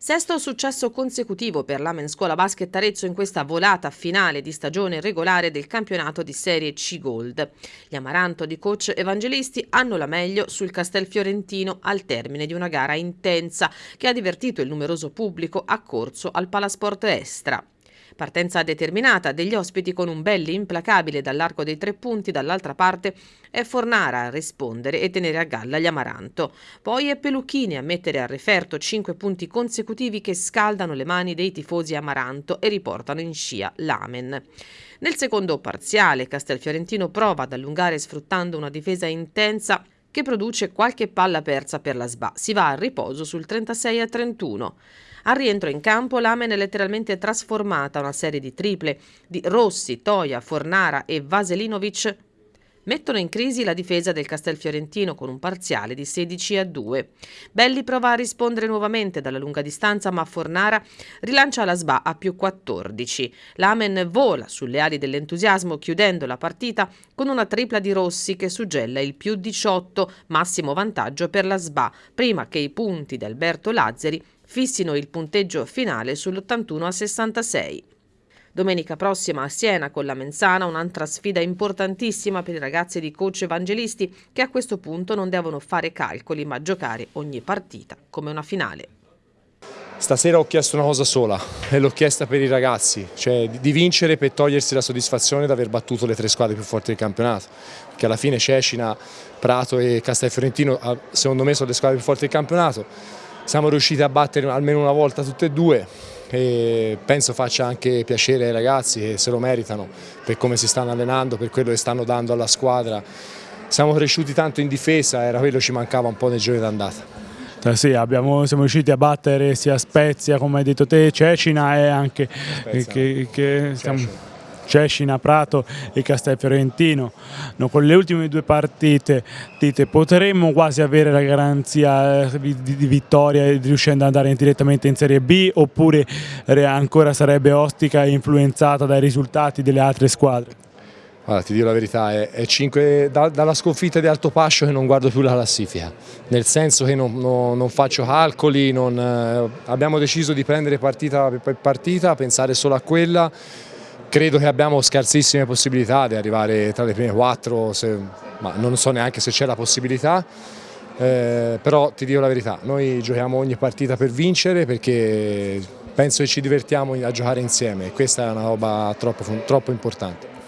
Sesto successo consecutivo per l'Amen Scuola Basket Arezzo in questa volata finale di stagione regolare del campionato di Serie C Gold. Gli Amaranto di coach evangelisti hanno la meglio sul Castelfiorentino al termine di una gara intensa che ha divertito il numeroso pubblico accorso al Palasport Estra. Partenza determinata degli ospiti con un belli implacabile dall'arco dei tre punti, dall'altra parte è Fornara a rispondere e tenere a galla gli Amaranto. Poi è Peluchini a mettere a referto cinque punti consecutivi che scaldano le mani dei tifosi Amaranto e riportano in scia l'Amen. Nel secondo parziale Castelfiorentino prova ad allungare sfruttando una difesa intensa che produce qualche palla persa per la SBA. Si va al riposo sul 36 a 31. Al rientro in campo l'Amen è letteralmente trasformata una serie di triple di Rossi, Toia, Fornara e Vaselinovic mettono in crisi la difesa del Castelfiorentino con un parziale di 16 a 2. Belli prova a rispondere nuovamente dalla lunga distanza, ma Fornara rilancia la SBA a più 14. L'Amen vola sulle ali dell'entusiasmo chiudendo la partita con una tripla di Rossi che suggella il più 18, massimo vantaggio per la SBA, prima che i punti di Alberto Lazzari fissino il punteggio finale sull'81 a 66. Domenica prossima a Siena con la Menzana un'altra sfida importantissima per i ragazzi di coach evangelisti che a questo punto non devono fare calcoli ma giocare ogni partita come una finale. Stasera ho chiesto una cosa sola e l'ho chiesta per i ragazzi, cioè di vincere per togliersi la soddisfazione di aver battuto le tre squadre più forti del campionato, che alla fine Cecina, Prato e Castelfiorentino ah, secondo me sono le squadre più forti del campionato, siamo riusciti a battere almeno una volta tutte e due e penso faccia anche piacere ai ragazzi che se lo meritano per come si stanno allenando, per quello che stanno dando alla squadra. Siamo cresciuti tanto in difesa, era quello che ci mancava un po' nel giorno d'andata. Eh sì, abbiamo, siamo riusciti a battere sia Spezia, come hai detto te, Cecina e anche Spezia, che, che stiamo, Cescina, Prato e Castelfiorentino. No, con le ultime due partite dite, potremmo quasi avere la garanzia eh, di, di vittoria riuscendo ad andare direttamente in Serie B oppure ancora sarebbe ostica e influenzata dai risultati delle altre squadre? Allora, ti dico la verità, è, è cinque, da, dalla sconfitta di Alto Pascio che non guardo più la classifica, nel senso che non, non, non faccio calcoli, non, eh, abbiamo deciso di prendere partita per partita, pensare solo a quella, Credo che abbiamo scarsissime possibilità di arrivare tra le prime quattro, se, ma non so neanche se c'è la possibilità, eh, però ti dico la verità, noi giochiamo ogni partita per vincere perché penso che ci divertiamo a giocare insieme e questa è una roba troppo, troppo importante.